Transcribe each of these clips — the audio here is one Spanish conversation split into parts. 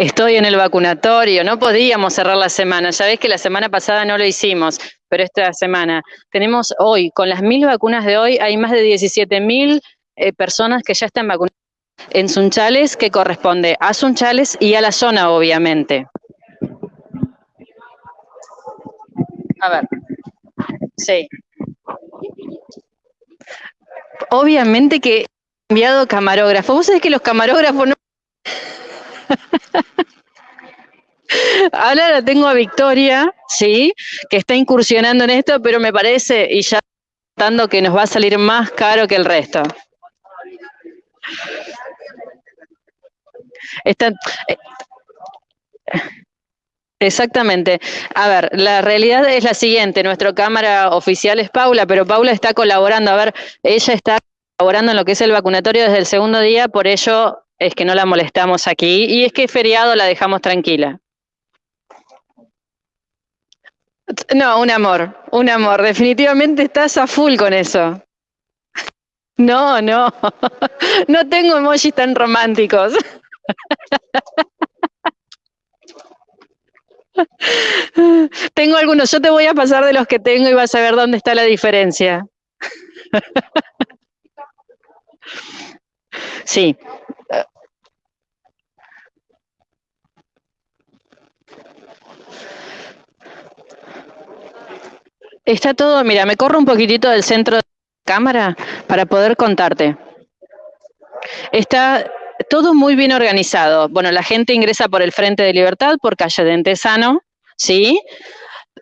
Estoy en el vacunatorio, no podíamos cerrar la semana. Ya ves que la semana pasada no lo hicimos, pero esta semana tenemos hoy, con las mil vacunas de hoy, hay más de 17 mil eh, personas que ya están vacunadas en Sunchales, que corresponde a Sunchales y a la zona, obviamente. A ver, sí. Obviamente que he enviado camarógrafo. Vos sabés que los camarógrafos no... Ahora la tengo a Victoria, sí, que está incursionando en esto, pero me parece, y ya dando que nos va a salir más caro que el resto. Está, eh, Exactamente. A ver, la realidad es la siguiente, nuestra cámara oficial es Paula, pero Paula está colaborando, a ver, ella está colaborando en lo que es el vacunatorio desde el segundo día, por ello es que no la molestamos aquí, y es que feriado la dejamos tranquila. No, un amor, un amor. Definitivamente estás a full con eso. No, no. No tengo emojis tan románticos. Tengo algunos, yo te voy a pasar de los que tengo y vas a ver dónde está la diferencia. Sí. Está todo, mira, me corro un poquitito del centro de la cámara para poder contarte. Está todo muy bien organizado. Bueno, la gente ingresa por el Frente de Libertad, por calle de Entesano, ¿sí?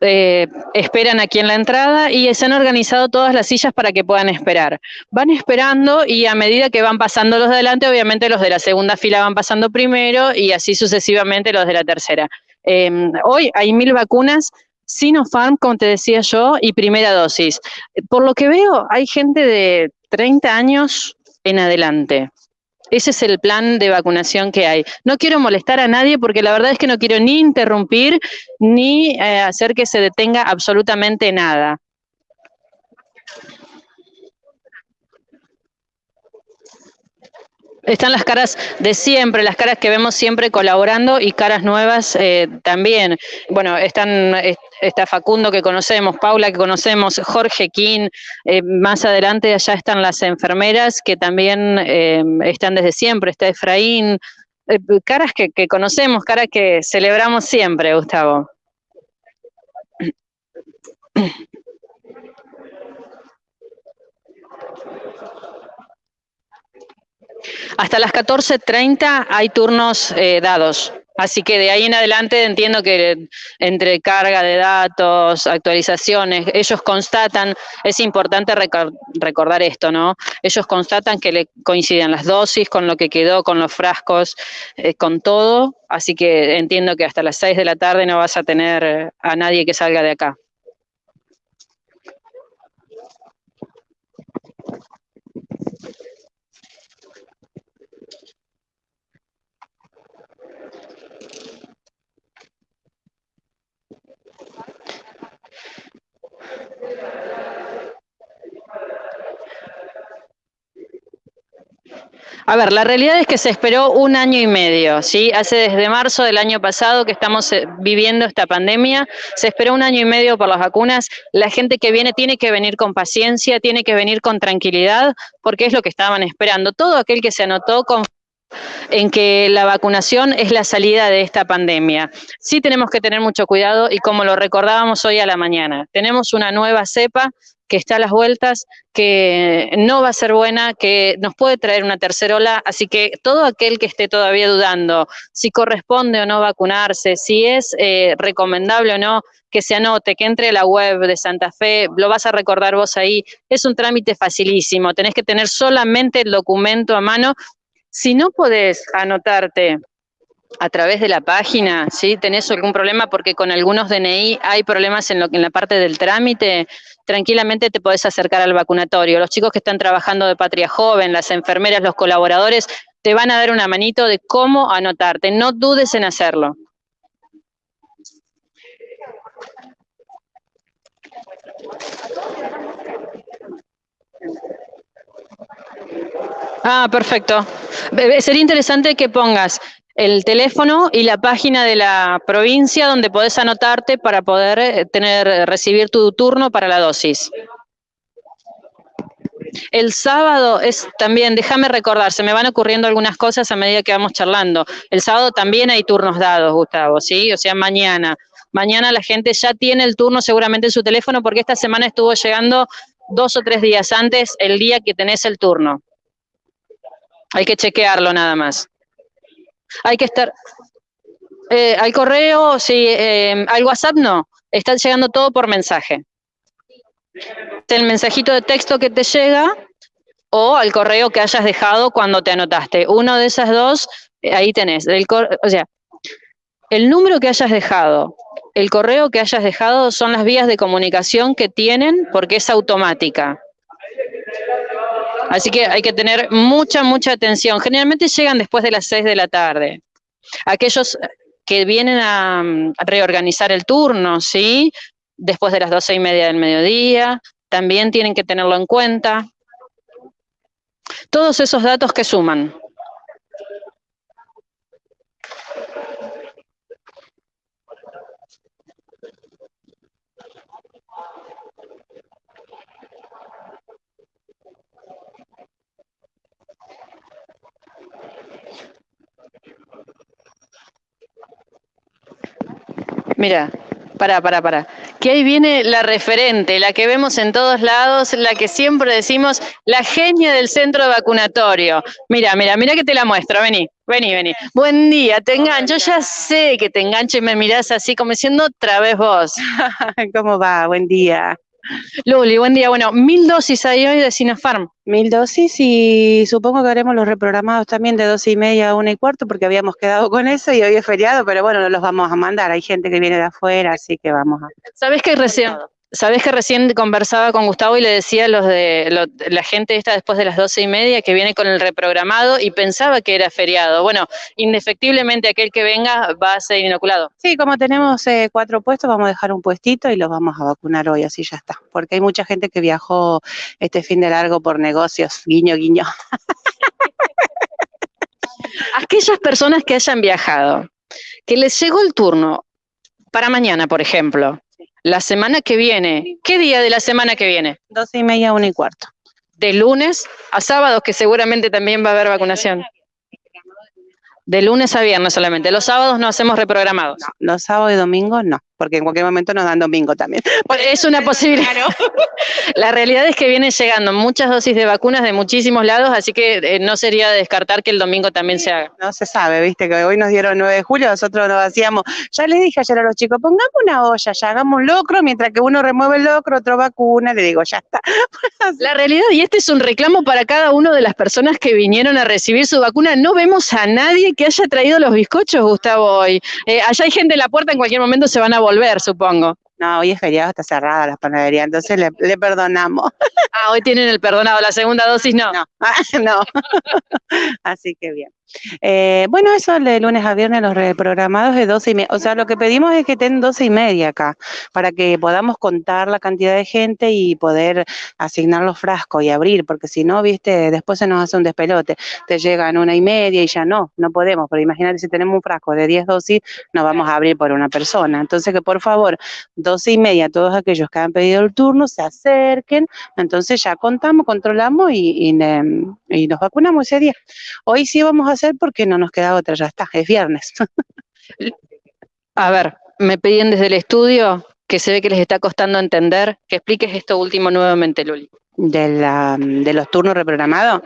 Eh, esperan aquí en la entrada y se han organizado todas las sillas para que puedan esperar. Van esperando y a medida que van pasando los de adelante, obviamente los de la segunda fila van pasando primero y así sucesivamente los de la tercera. Em, hoy hay mil vacunas Sinopharm, como te decía yo, y primera dosis. Por lo que veo, hay gente de 30 años en adelante. Ese es el plan de vacunación que hay. No quiero molestar a nadie porque la verdad es que no quiero ni interrumpir ni eh, hacer que se detenga absolutamente nada. están las caras de siempre, las caras que vemos siempre colaborando y caras nuevas eh, también. Bueno, están está Facundo que conocemos, Paula que conocemos, Jorge King, eh, más adelante allá están las enfermeras que también eh, están desde siempre, está Efraín, caras que, conocemos, caras que celebramos siempre, Gustavo. Hasta las 14.30 hay turnos eh, dados. Así que de ahí en adelante entiendo que entre carga de datos, actualizaciones, ellos constatan, es importante recordar esto, ¿no? Ellos constatan que le coinciden las dosis con lo que quedó, con los frascos, eh, con todo. Así que entiendo que hasta las 6 de la tarde no vas a tener a nadie que salga de acá. A ver, la realidad es que se esperó un año y medio, ¿sí? Hace desde marzo del año pasado que estamos eh, viviendo esta pandemia, se esperó un año y medio por las vacunas, la gente que viene tiene que venir con paciencia, tiene que venir con tranquilidad, porque es lo que estaban esperando. Todo aquel que se anotó con en que la vacunación es la salida de esta pandemia. Sí tenemos que tener mucho cuidado y como lo recordábamos hoy a la mañana, tenemos una nueva cepa que está a las vueltas, que no va a ser buena, que nos puede traer una tercera ola, así que todo aquel que esté todavía dudando si corresponde o no vacunarse, si es eh, recomendable o no, que se anote, que entre la web de Santa Fe, lo vas a recordar vos ahí, es un trámite facilísimo, tenés que tener solamente el documento a mano si no podés anotarte a través de la página, si tenés algún problema porque con algunos DNI hay problemas en, lo, en la parte del trámite, tranquilamente te podés acercar al vacunatorio. Los chicos que están trabajando de Patria Joven, las enfermeras, los colaboradores, te van a dar una manito de cómo anotarte. No dudes en hacerlo. Ah, perfecto. Sería interesante que pongas el teléfono y la página de la provincia donde podés anotarte para poder eh, tener, recibir tu turno para la dosis. El sábado es también, déjame recordar, se me van ocurriendo algunas cosas a medida que vamos charlando. El sábado también hay turnos dados, Gustavo, ¿sí? O sea, mañana. Mañana la gente ya tiene el turno seguramente en su teléfono porque esta semana estuvo llegando dos o tres días antes el día que tenés el turno. Hay que chequearlo nada más. Hay que estar... Eh, al correo, sí, eh, al WhatsApp no. Está llegando todo por mensaje el mensajito de texto que te llega o al correo que hayas dejado cuando te anotaste. Uno de esas dos, eh, ahí tenés. O sea, el número que hayas dejado, el correo que hayas dejado son las vías de comunicación que tienen porque es automática. Así que hay que tener mucha, mucha atención. Generalmente llegan después de las 6 de la tarde. Aquellos que vienen a, a reorganizar el turno, ¿sí? después de las doce y media del mediodía, también tienen que tenerlo en cuenta. Todos esos datos que suman. Mira, para, para, para. Que ahí viene la referente, la que vemos en todos lados, la que siempre decimos, la genia del centro vacunatorio. Mira, mira, mira que te la muestro, vení, vení, vení. Buen día, te engancho, ya sé que te engancho y me mirás así como diciendo otra vez vos. ¿Cómo va? Buen día. Luli, buen día. Bueno, mil dosis hay hoy de Sinopharm. Mil dosis y supongo que haremos los reprogramados también de doce y media a una y cuarto porque habíamos quedado con eso y hoy es feriado, pero bueno, no los vamos a mandar. Hay gente que viene de afuera, así que vamos a... ¿Sabes que recién, Sabes que recién conversaba con Gustavo y le decía a los de la gente esta después de las doce y media que viene con el reprogramado y pensaba que era feriado. Bueno, indefectiblemente aquel que venga va a ser inoculado. Sí, como tenemos eh, cuatro puestos, vamos a dejar un puestito y los vamos a vacunar hoy, así ya está. Porque hay mucha gente que viajó este fin de largo por negocios, guiño, guiño. Aquellas personas que hayan viajado, que les llegó el turno para mañana, por ejemplo, la semana que viene, ¿qué día de la semana que viene? Doce y media, una y cuarto. De lunes a sábados, que seguramente también va a haber vacunación. De lunes a viernes solamente. Los sábados no hacemos reprogramados. los sábados y domingos no porque en cualquier momento nos dan domingo también. Es una posibilidad. La realidad es que vienen llegando muchas dosis de vacunas de muchísimos lados, así que eh, no sería descartar que el domingo también se haga. No se sabe, viste, que hoy nos dieron 9 de julio, nosotros nos hacíamos, ya les dije ayer a los chicos, pongamos una olla, ya hagamos un locro, mientras que uno remueve el locro, otro vacuna, le digo, ya está. La realidad, y este es un reclamo para cada una de las personas que vinieron a recibir su vacuna, no vemos a nadie que haya traído los bizcochos, Gustavo, hoy. Eh, allá hay gente en la puerta, en cualquier momento se van a volver, supongo. No, hoy es feriado, está cerrada la panadería, entonces le, perdonamos. Ah, hoy tienen el perdonado, la segunda dosis no. No, no. Así que bien. Eh, bueno, eso de lunes a viernes los reprogramados de 12 y media. O sea, lo que pedimos es que estén 12 y media acá, para que podamos contar la cantidad de gente y poder asignar los frascos y abrir, porque si no, viste, después se nos hace un despelote. Te llegan una y media y ya no, no podemos, pero imagínate si tenemos un frasco de 10 dosis, nos vamos a abrir por una persona. Entonces, que por favor, 12 y media, todos aquellos que han pedido el turno se acerquen, entonces ya contamos, controlamos y, y, nos vacunamos ese día. Hoy sí vamos a hacer porque no nos queda otra, ya está, es viernes. A ver, me pedían desde el estudio que se ve que les está costando entender, que expliques esto último nuevamente, Luli. De, la, de los turnos reprogramados,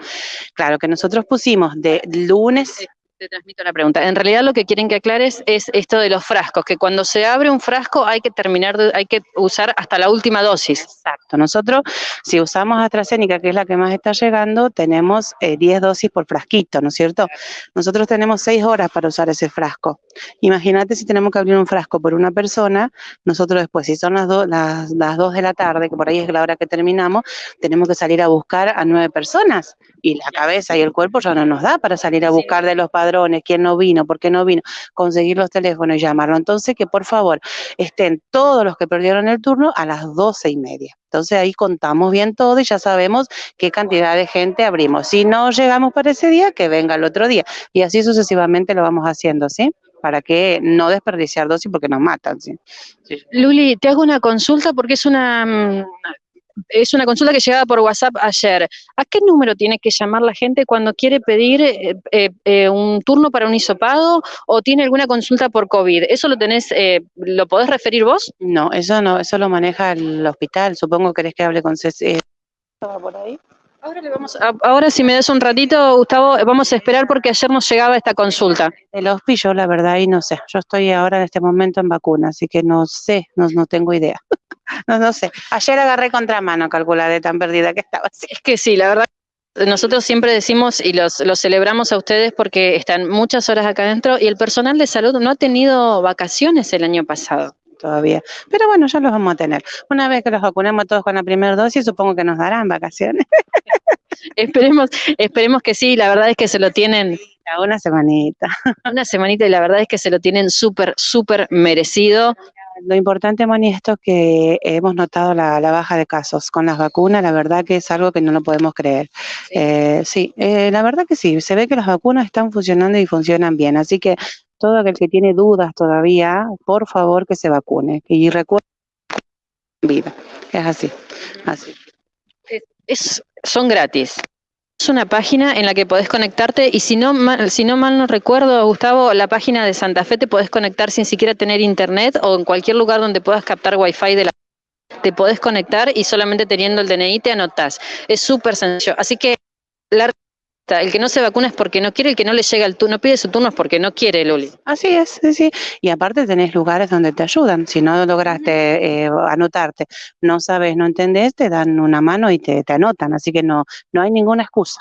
claro que nosotros pusimos de lunes te transmito la pregunta. En realidad lo que quieren que aclares es esto de los frascos, que cuando se abre un frasco hay que terminar, hay que usar hasta la última dosis. Exacto. Nosotros, si usamos AstraZeneca, que es la que más está llegando, tenemos 10 eh, dosis por frasquito, ¿no es cierto? Nosotros tenemos 6 horas para usar ese frasco. Imagínate si tenemos que abrir un frasco por una persona, nosotros después, si son las, las, las 2 de la tarde, que por ahí es la hora que terminamos, tenemos que salir a buscar a nueve personas. Y la cabeza y el cuerpo ya no nos da para salir a buscar de los padres quién no vino, por qué no vino, conseguir los teléfonos y llamarlo. Entonces, que por favor estén todos los que perdieron el turno a las doce y media. Entonces ahí contamos bien todo y ya sabemos qué cantidad de gente abrimos. Si no llegamos para ese día, que venga el otro día. Y así sucesivamente lo vamos haciendo, ¿sí? Para que no desperdiciar dosis porque nos matan, ¿sí? Luli, te hago una consulta porque es una mm, es una consulta que llegaba por WhatsApp ayer. ¿A qué número tiene que llamar la gente cuando quiere pedir eh, eh, eh, un turno para un hisopado o tiene alguna consulta por COVID? ¿Eso lo tenés, lo podés referir vos? No, eso no, eso lo maneja el hospital. Supongo que querés que hable con Ceci. por ahí? Ahora, le vamos ahora si me das un ratito, Gustavo, vamos a esperar porque ayer nos llegaba esta consulta. El hospital, la verdad, y no sé. Yo estoy ahora en este momento en vacuna, así que no sé, no, no tengo idea. No, no sé. Ayer agarré contramano, calcular de tan perdida que estaba. Es que sí, la verdad. Nosotros siempre decimos y los, los celebramos a ustedes porque están muchas horas acá adentro y el personal de salud no ha tenido vacaciones el año pasado todavía. Pero bueno, ya los vamos a tener. Una vez que los vacunemos todos con la primera dosis, supongo que nos darán vacaciones. esperemos, esperemos que sí, la verdad es que se lo tienen. Una semanita. Una semanita y la verdad es que se lo tienen súper, súper merecido. Lo importante, Moni, esto es que hemos notado la, baja de casos con las vacunas, la verdad que es algo que no lo podemos creer. Sí, eh, eh, la verdad que sí, se ve que las vacunas están funcionando y funcionan bien, así que todo aquel que tiene dudas todavía, por favor que se vacune. Y recuerden, vida, es así, así. Es, son gratis. Una página en la que podés conectarte y si no, si no mal no recuerdo, Gustavo, la página de Santa Fe te podés conectar sin siquiera tener internet o en cualquier lugar donde puedas captar wifi de la te podés conectar y solamente teniendo el DNI te anotás. Es súper sencillo. Así que la el que no se vacuna es porque no quiere, el que no le llega el turno, pide su turno es porque no quiere, Luli. Así es, sí, sí. Y aparte tenés lugares donde te ayudan. Si no lograste eh, anotarte, no sabes, no entendés, te dan una mano y te, te anotan. Así que no, no hay ninguna excusa.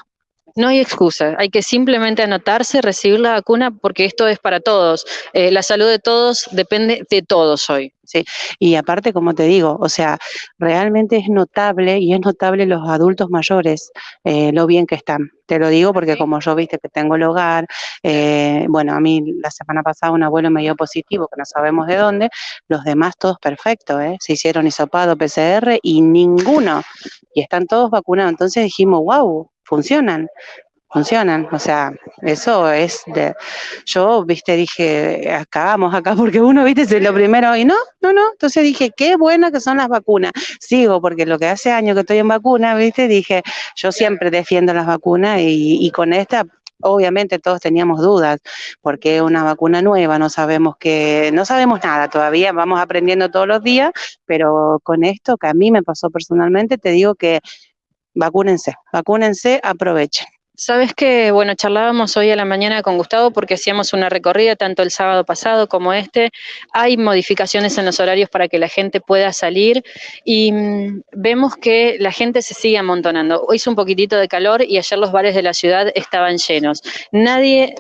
No hay excusa, hay que simplemente anotarse, recibir la vacuna, porque esto es para todos. Eh, la salud de todos depende de todos hoy. Sí, y aparte, como te digo, o sea, realmente es notable y es notable los adultos mayores, eh, lo bien que están. Te lo digo porque como yo viste que tengo el hogar, eh, bueno, a mí la semana pasada un abuelo me dio positivo, que no sabemos de dónde, los demás todos perfectos, ¿eh? se hicieron hisopado, PCR y ninguno, y están todos vacunados. Entonces dijimos, wow, funcionan, funcionan, o sea, eso es de, yo, viste, dije, acabamos acá porque uno, viste, es lo primero, y no, no, no, entonces dije, qué buenas que son las vacunas, sigo, porque lo que hace años que estoy en vacuna, viste, dije, yo siempre defiendo las vacunas y, y con esta obviamente todos teníamos dudas, porque es una vacuna nueva, no sabemos que, no sabemos nada todavía, vamos aprendiendo todos los días, pero con esto que a mí me pasó personalmente, te digo que vacúnense, vacúnense, aprovechen. Sabes que, bueno, charlábamos hoy a la mañana con Gustavo porque hacíamos una recorrida tanto el sábado pasado como este. Hay modificaciones en los horarios para que la gente pueda salir y mm, vemos que la gente se sigue amontonando. Hoy hizo un poquitito de calor y ayer los bares de la ciudad estaban llenos. Nadie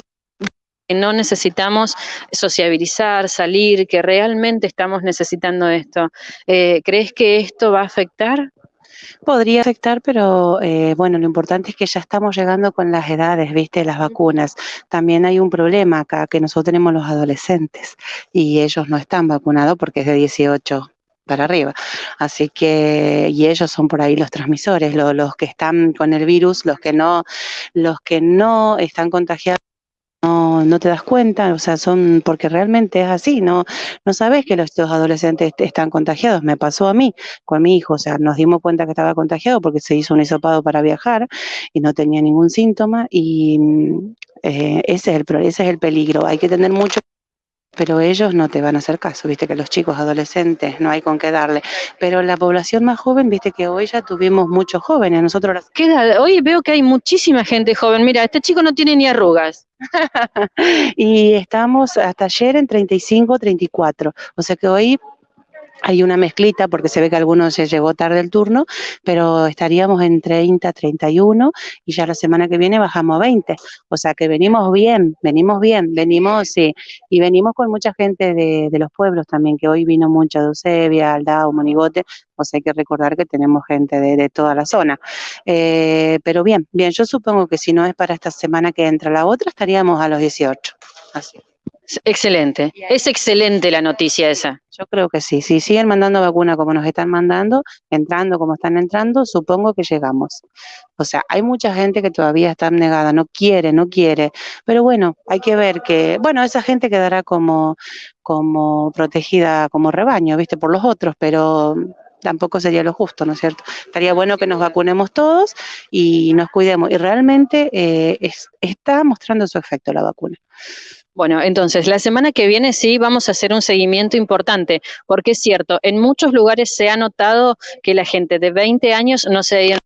no necesitamos sociabilizar, salir, que realmente estamos necesitando esto. Eh, ¿Crees que esto va a afectar? Podría afectar, pero eh, bueno, lo importante es que ya estamos llegando con las edades, viste, las vacunas. También hay un problema acá, que nosotros tenemos los adolescentes y ellos no están vacunados porque es de 18 para arriba. Así que, y ellos son por ahí los transmisores, los que están con el virus, los que no, los que no están contagiados no, no te das cuenta, o sea, son, porque realmente es así, no, no sabes que los, adolescentes están contagiados, me pasó a mí, con mi hijo, o sea, nos dimos cuenta que estaba contagiado porque se hizo un hisopado para viajar y no tenía ningún síntoma y eh, ese, es el, ese es el peligro, hay que tener mucho pero ellos no te van a hacer caso, viste que los chicos adolescentes no hay con qué darle, pero la población más joven, viste que hoy ya tuvimos muchos jóvenes, nosotros... Queda, hoy veo que hay muchísima gente joven, mira, este chico no tiene ni arrugas. y estamos hasta ayer en 35, 34. O sea que hoy hay una mezclita porque se ve que algunos se llegó tarde el turno, pero estaríamos en 30, 31 y ya la semana que viene bajamos a 20. O sea que venimos bien, venimos bien, venimos, sí, y venimos con mucha gente de, los pueblos también, que hoy vino mucha de Eusebia, Aldao, Monigote, o sea hay que recordar que tenemos gente de, toda la zona. Eh, pero bien, bien, yo supongo que si no es para esta semana que entra la otra, estaríamos a los 18. Así. Excelente, es excelente la noticia esa. Yo creo que sí, si siguen mandando vacuna como nos están mandando, entrando como están entrando, supongo que llegamos. O sea, hay mucha gente que todavía está negada, no quiere, no quiere, pero bueno, hay que ver que, bueno, esa gente quedará como, como protegida como rebaño, viste, por los otros, pero tampoco sería lo justo, ¿no es cierto? Estaría bueno que nos vacunemos todos y nos cuidemos. Y realmente eh, es, está mostrando su efecto la vacuna. Bueno, entonces la semana que viene sí vamos a hacer un seguimiento importante, porque es cierto, en muchos lugares se ha notado que la gente de 20 años no se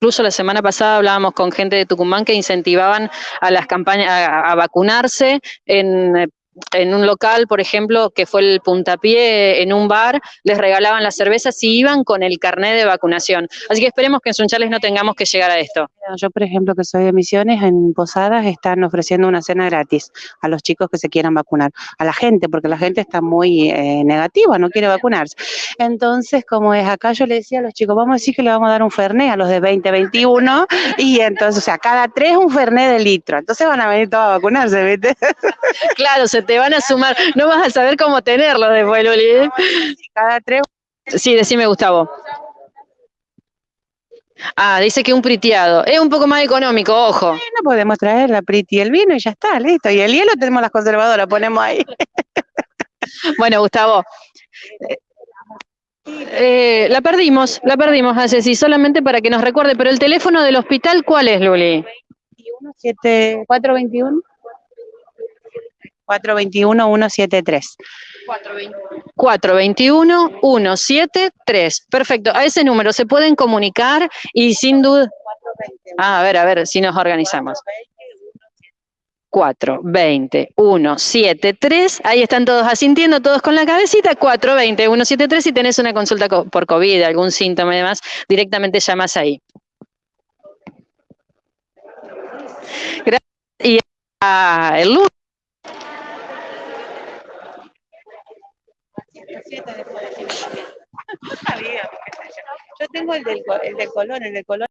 Incluso la semana pasada hablábamos con gente de Tucumán que incentivaban a las campañas a, a vacunarse en en un local, por ejemplo, que fue el puntapié en un bar, les regalaban las cervezas si iban con el carnet de vacunación. Así que esperemos que en Sunchales no tengamos que llegar a esto. Yo, por ejemplo, que soy de Misiones, en Posadas están ofreciendo una cena gratis a los chicos que se quieran vacunar, a la gente, porque la gente está muy eh, negativa, no quiere vacunarse. Entonces, como es acá, yo le decía a los chicos, vamos a decir que le vamos a dar un Fernet a los de 20, 21, y entonces, o sea, cada tres un Fernet de litro. Entonces van a venir todos a vacunarse, ¿viste? Claro, se te van a sumar. No vas a saber cómo tenerlo después, Luli. ¿eh? Cada tres. Sí, decime, Gustavo. Ah, dice que un priteado. Es un poco más económico, ojo. No podemos traer la priti y el vino y ya está, listo. Y el hielo tenemos las conservadoras, ponemos ahí. Bueno, Gustavo. Eh, la perdimos, la perdimos, hace sí, solamente para que nos recuerde, pero el teléfono del hospital, ¿cuál es, Luli? 421 421-173. 421-173. Perfecto. A ese número se pueden comunicar y sin duda... Ah, a ver, a ver si nos organizamos. 420 173, ahí están todos asintiendo, todos con la cabecita, 420 173, si tenés una consulta por COVID, algún síntoma y demás, directamente llamas ahí. Gracias. Y ah, el. Yo tengo el del, el el del color.